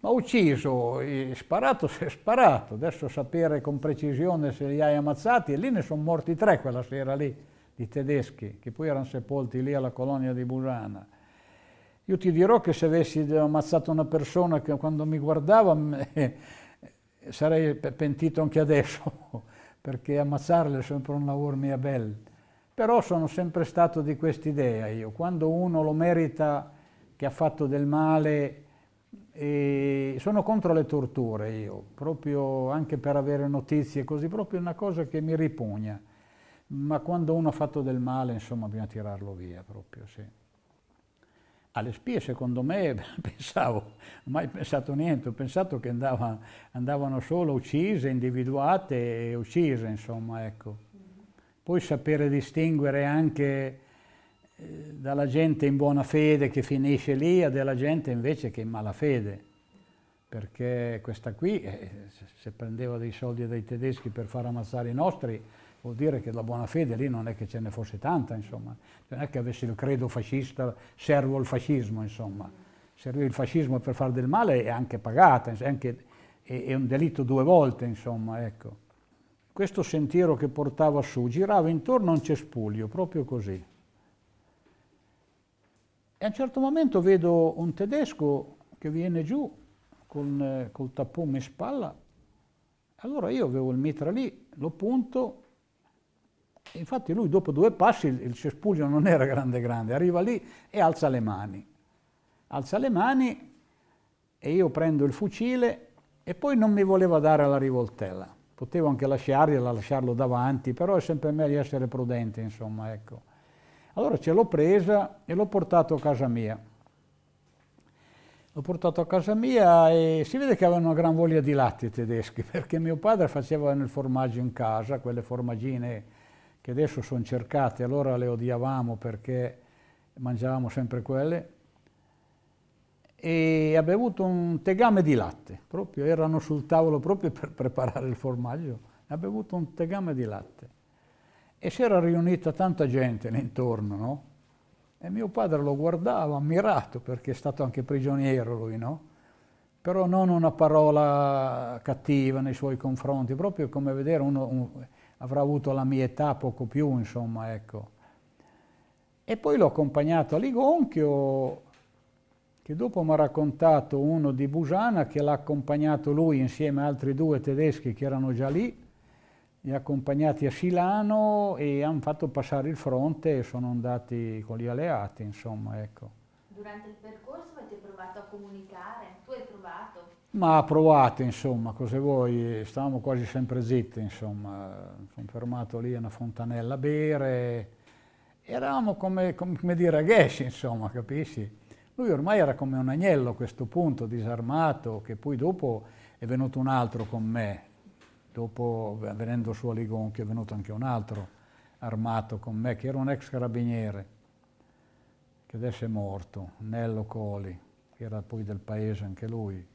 Ma ucciso, sparato si è sparato, adesso sapere con precisione se li hai ammazzati, e lì ne sono morti tre quella sera lì, di tedeschi, che poi erano sepolti lì alla colonia di Busana. Io ti dirò che se avessi ammazzato una persona che quando mi guardava eh, sarei pentito anche adesso, perché ammazzarle è sempre un lavoro mia bel. Però sono sempre stato di quest'idea io, quando uno lo merita che ha fatto del male e sono contro le torture io, proprio anche per avere notizie così, proprio una cosa che mi ripugna. Ma quando uno ha fatto del male, insomma, bisogna tirarlo via proprio, sì. Alle spie, secondo me, pensavo, non ho mai pensato niente, ho pensato che andava, andavano solo uccise, individuate e uccise, insomma, ecco. Poi sapere distinguere anche dalla gente in buona fede che finisce lì a della gente invece che in malafede perché questa qui, eh, se prendeva dei soldi dai tedeschi per far ammazzare i nostri, vuol dire che la buona fede lì non è che ce ne fosse tanta, insomma. Non è che avesse il credo fascista, servo il fascismo, insomma. Servire il fascismo per fare del male è anche pagata, è, anche, è, è un delitto due volte, insomma, ecco. Questo sentiero che portava su girava intorno a un cespuglio, proprio così. E a un certo momento vedo un tedesco che viene giù con, eh, col tappone in spalla. Allora io avevo il mitra lì, lo punto, infatti lui dopo due passi, il, il cespuglio non era grande grande, arriva lì e alza le mani. Alza le mani e io prendo il fucile e poi non mi voleva dare la rivoltella. Potevo anche lasciargliela, lasciarlo davanti, però è sempre meglio essere prudente, insomma, ecco. Allora ce l'ho presa e l'ho portato a casa mia. L'ho portato a casa mia e si vede che avevano una gran voglia di latte i tedeschi, perché mio padre faceva il formaggio in casa, quelle formaggine che adesso sono cercate, allora le odiavamo perché mangiavamo sempre quelle, e ha bevuto un tegame di latte, proprio erano sul tavolo proprio per preparare il formaggio, ha bevuto un tegame di latte. E si era riunita tanta gente intorno, no? E mio padre lo guardava ammirato, perché è stato anche prigioniero lui, no? Però non una parola cattiva nei suoi confronti, proprio come vedere uno un, avrà avuto la mia età, poco più, insomma, ecco. E poi l'ho accompagnato a Ligonchio, che dopo mi ha raccontato uno di Busana, che l'ha accompagnato lui insieme a altri due tedeschi che erano già lì, li ha accompagnati a Silano e hanno fatto passare il fronte e sono andati con gli alleati, insomma, ecco. Durante il percorso avete provato a comunicare? Tu hai provato? Ma ha provato, insomma, cosa vuoi? Stavamo quasi sempre zitti, insomma. Sono fermato lì a una fontanella a bere. Eravamo come, come dire ragazzi, insomma, capisci? Lui ormai era come un agnello a questo punto, disarmato, che poi dopo è venuto un altro con me, Dopo, venendo su a Ligonchi, è venuto anche un altro armato con me, che era un ex carabiniere, che adesso è morto, Nello Coli, che era poi del paese anche lui.